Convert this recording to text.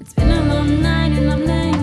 It's been a long night and I'm laying